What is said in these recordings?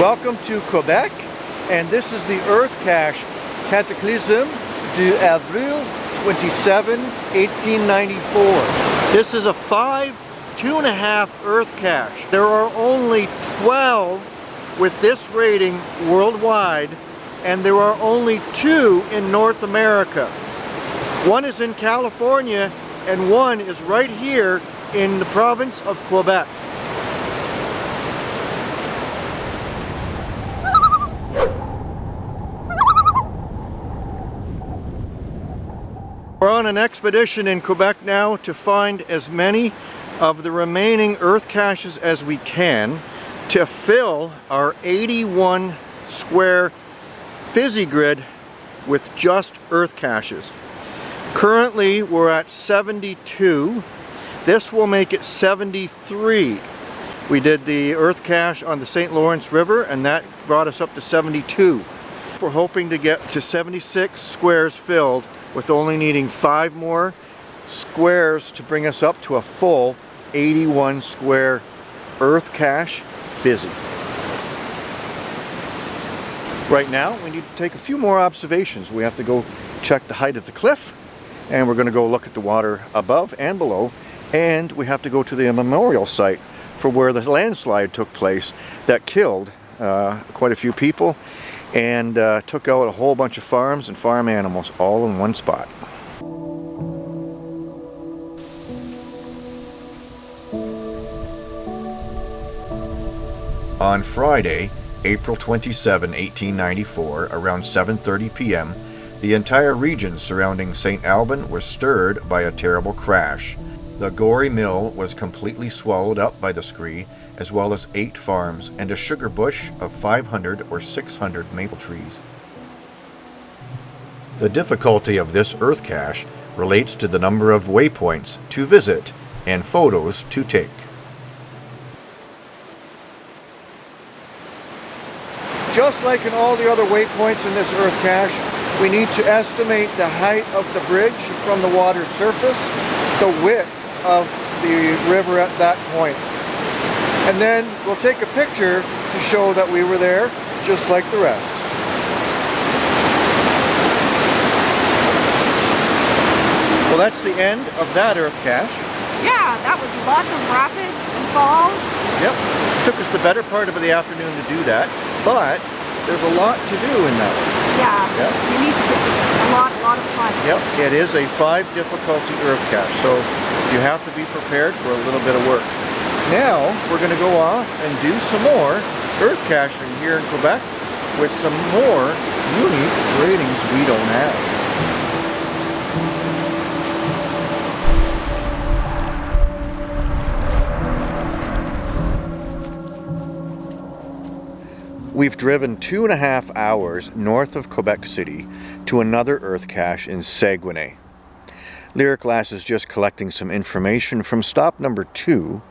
Welcome to Quebec and this is the Earth Cache Cataclysm du Avril 27, 1894. This is a five, two and a half Earth Cache. There are only 12 with this rating worldwide and there are only two in North America. One is in California and one is right here in the province of Quebec. We're on an expedition in Quebec now to find as many of the remaining earth caches as we can to fill our 81 square fizzy grid with just earth caches. Currently we're at 72. This will make it 73. We did the earth cache on the St. Lawrence River and that brought us up to 72. We're hoping to get to 76 squares filled with only needing five more squares to bring us up to a full 81 square earth cache fizzy. Right now we need to take a few more observations. We have to go check the height of the cliff and we're going to go look at the water above and below and we have to go to the memorial site for where the landslide took place that killed uh, quite a few people and uh, took out a whole bunch of farms and farm animals all in one spot. On Friday, April 27, 1894, around 7.30 p.m., the entire region surrounding St. Alban was stirred by a terrible crash. The Gorey Mill was completely swallowed up by the scree as well as eight farms and a sugar bush of 500 or 600 maple trees. The difficulty of this earth cache relates to the number of waypoints to visit and photos to take. Just like in all the other waypoints in this earth cache, we need to estimate the height of the bridge from the water's surface, the width of the river at that point. And then we'll take a picture to show that we were there, just like the rest. Well, that's the end of that earth cache. Yeah, that was lots of rapids and falls. Yep. It took us the better part of the afternoon to do that, but there's a lot to do in that one. Yeah, yep. you need to take a lot, a lot of time. Yep, it is a five difficulty earth cache, so you have to be prepared for a little bit of work. Now we're going to go off and do some more earth caching here in Quebec with some more unique ratings we don't have. We've driven two and a half hours north of Quebec City to another earth cache in Saguenay. Lyric Lass is just collecting some information from stop number two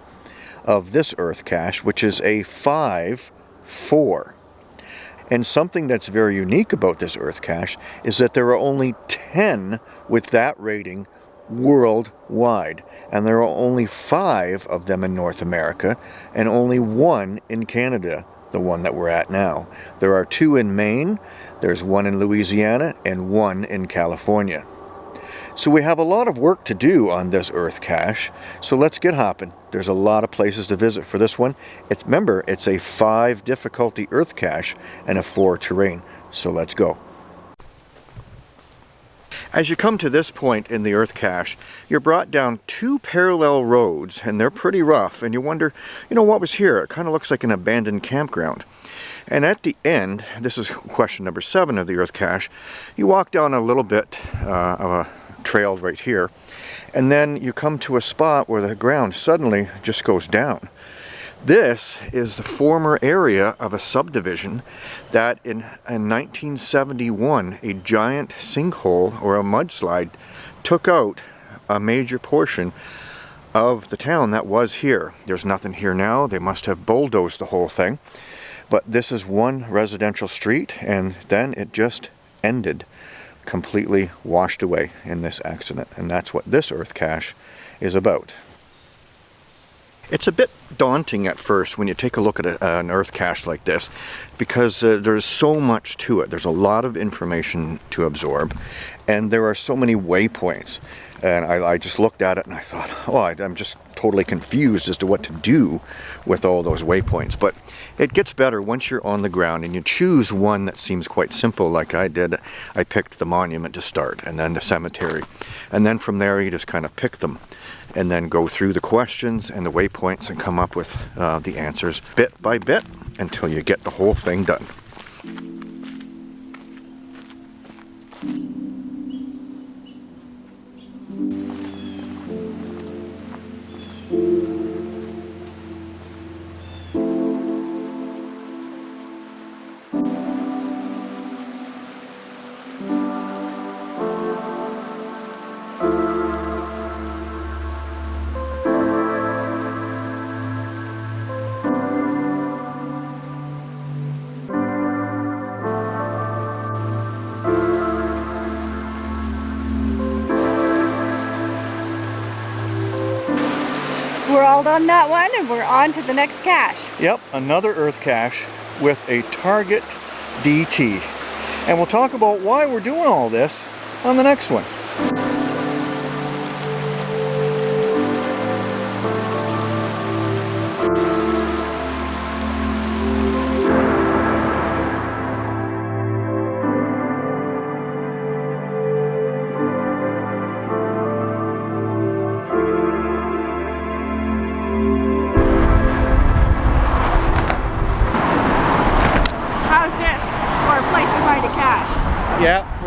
of this earth cache, which is a 5-4. And something that's very unique about this earth cache is that there are only 10 with that rating worldwide. And there are only five of them in North America and only one in Canada, the one that we're at now. There are two in Maine, there's one in Louisiana, and one in California. So we have a lot of work to do on this earth cache, so let's get hopping. There's a lot of places to visit for this one. It's, remember, it's a 5 difficulty earth cache and a 4 terrain, so let's go. As you come to this point in the earth cache, you're brought down two parallel roads, and they're pretty rough, and you wonder, you know, what was here? It kind of looks like an abandoned campground. And at the end, this is question number seven of the earth cache, you walk down a little bit uh, of a trail right here. And then you come to a spot where the ground suddenly just goes down. This is the former area of a subdivision that in, in 1971 a giant sinkhole or a mudslide took out a major portion of the town that was here. There's nothing here now. They must have bulldozed the whole thing. But this is one residential street and then it just ended completely washed away in this accident. And that's what this earth cache is about. It's a bit daunting at first when you take a look at a, an earth cache like this because uh, there's so much to it. There's a lot of information to absorb and there are so many waypoints. And I, I just looked at it and I thought, oh, I, I'm just totally confused as to what to do with all those waypoints. But it gets better once you're on the ground and you choose one that seems quite simple like I did. I picked the monument to start and then the cemetery. And then from there you just kind of pick them and then go through the questions and the waypoints and come up with uh, the answers bit by bit until you get the whole thing done. We're all done that one and we're on to the next cache. Yep, another earth cache with a target DT. And we'll talk about why we're doing all this on the next one.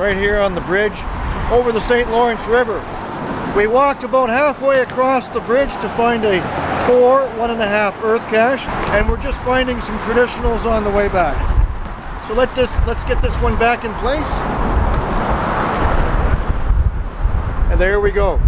Right here on the bridge over the St. Lawrence River. We walked about halfway across the bridge to find a four, one and a half earth cache, and we're just finding some traditionals on the way back. So let this, let's get this one back in place. And there we go.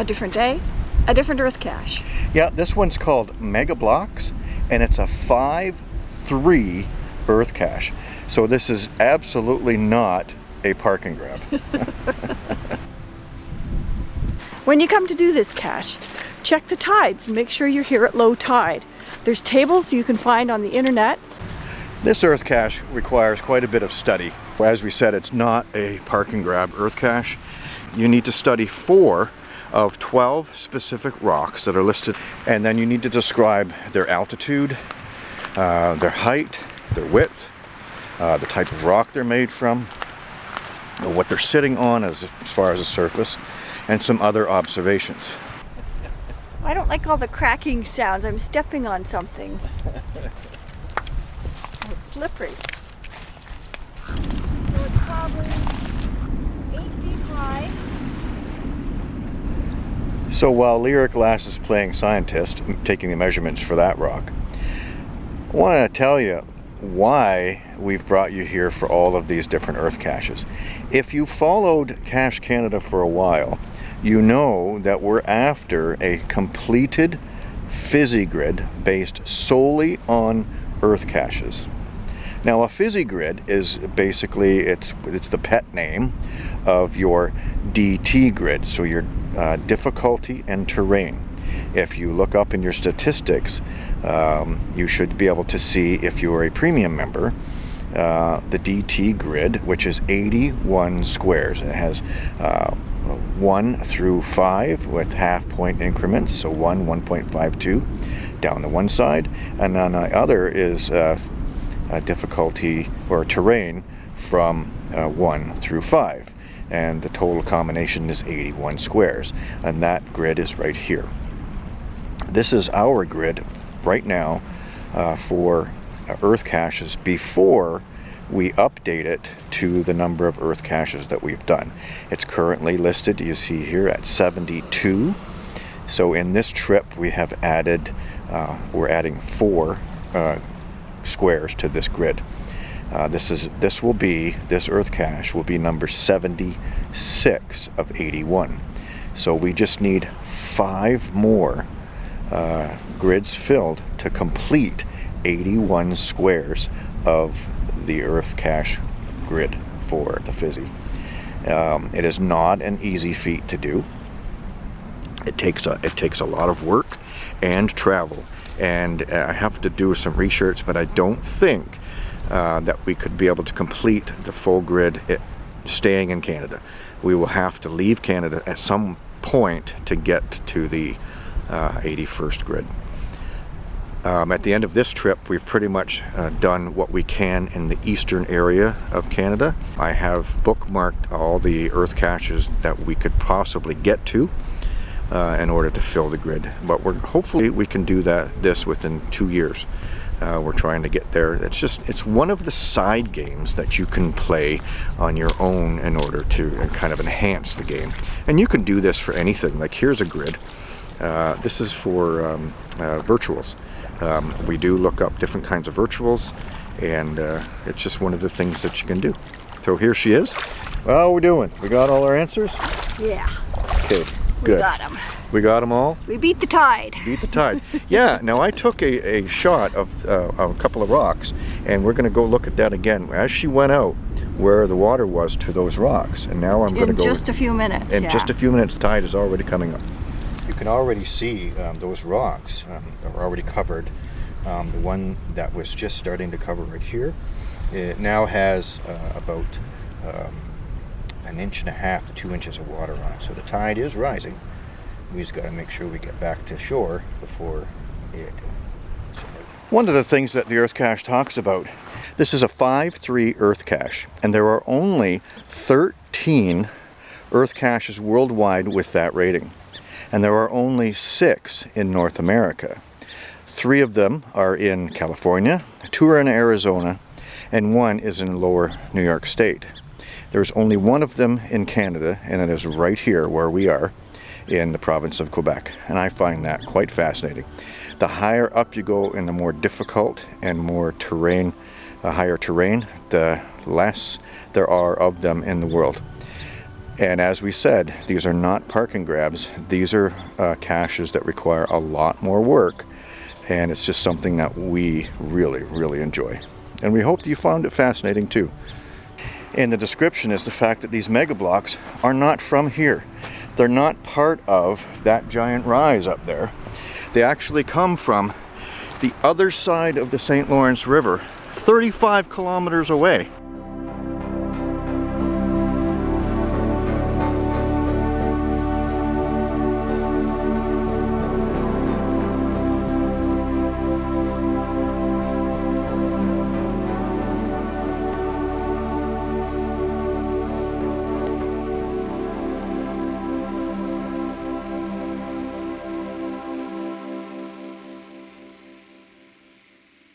A different day, a different earth cache. Yeah, this one's called Mega Blocks, and it's a 5-3 earth cache. So this is absolutely not a park and grab. When you come to do this cache, check the tides and make sure you're here at low tide. There's tables you can find on the internet. This earth cache requires quite a bit of study. As we said, it's not a park and grab earth cache. You need to study four of 12 specific rocks that are listed, and then you need to describe their altitude, uh, their height, their width, uh, the type of rock they're made from, what they're sitting on as, as far as the surface, and some other observations. I don't like all the cracking sounds. I'm stepping on something. it's slippery. So it's probably eight feet high. So while Lyric Lass is playing scientist, taking the measurements for that rock, I want to tell you why we've brought you here for all of these different earth caches. If you followed Cache Canada for a while, you know that we're after a completed fizzy grid based solely on earth caches. Now a fizzy grid is basically, it's, it's the pet name of your DT grid, so your uh, difficulty and terrain. If you look up in your statistics, um, you should be able to see if you are a premium member, uh, the DT grid, which is 81 squares. It has uh, 1 through 5 with half point increments, so 1, 1.52 down the one side, and then the other is uh, difficulty or terrain from uh, 1 through 5 and the total combination is 81 squares and that grid is right here. This is our grid right now uh, for uh, earth caches before we update it to the number of earth caches that we've done. It's currently listed, you see here, at 72. So in this trip we have added, uh, we're adding four uh, squares to this grid. Uh, this is this will be this earth cache will be number 76 of 81 so we just need five more uh, grids filled to complete 81 squares of the earth cache grid for the fizzy. Um, it is not an easy feat to do. It takes a it takes a lot of work and travel. And uh, I have to do some research but I don't think uh, that we could be able to complete the full grid it, staying in Canada. We will have to leave Canada at some point to get to the uh, 81st grid. Um, at the end of this trip, we've pretty much uh, done what we can in the eastern area of Canada. I have bookmarked all the earth caches that we could possibly get to uh, in order to fill the grid. But we're hopefully we can do that this within two years. Uh, we're trying to get there. It's just, it's one of the side games that you can play on your own in order to kind of enhance the game. And you can do this for anything. Like here's a grid. Uh, this is for um, uh, virtuals. Um, we do look up different kinds of virtuals and uh, it's just one of the things that you can do. So here she is. How we're doing? We got all our answers? Yeah. Okay, good. We got them. We got them all? We beat the tide. Beat the tide. yeah, now I took a, a shot of, uh, of a couple of rocks and we're going to go look at that again. As she went out, where the water was to those rocks. And now I'm going to go... In just a few minutes, In yeah. just a few minutes, tide is already coming up. You can already see um, those rocks um, that were already covered. Um, the one that was just starting to cover right here, it now has uh, about um, an inch and a half to two inches of water on it. So the tide is rising. We just got to make sure we get back to shore before it. One of the things that the Earth Cache talks about, this is a 5-3 Earth Cache, and there are only 13 Earth Caches worldwide with that rating. And there are only six in North America. Three of them are in California, two are in Arizona, and one is in lower New York State. There's only one of them in Canada, and it is right here where we are in the province of Quebec. And I find that quite fascinating. The higher up you go in the more difficult and more terrain, uh, higher terrain, the less there are of them in the world. And as we said, these are not parking grabs. These are uh, caches that require a lot more work. And it's just something that we really, really enjoy. And we hope that you found it fascinating too. In the description is the fact that these mega blocks are not from here. They're not part of that giant rise up there. They actually come from the other side of the St. Lawrence River, 35 kilometers away.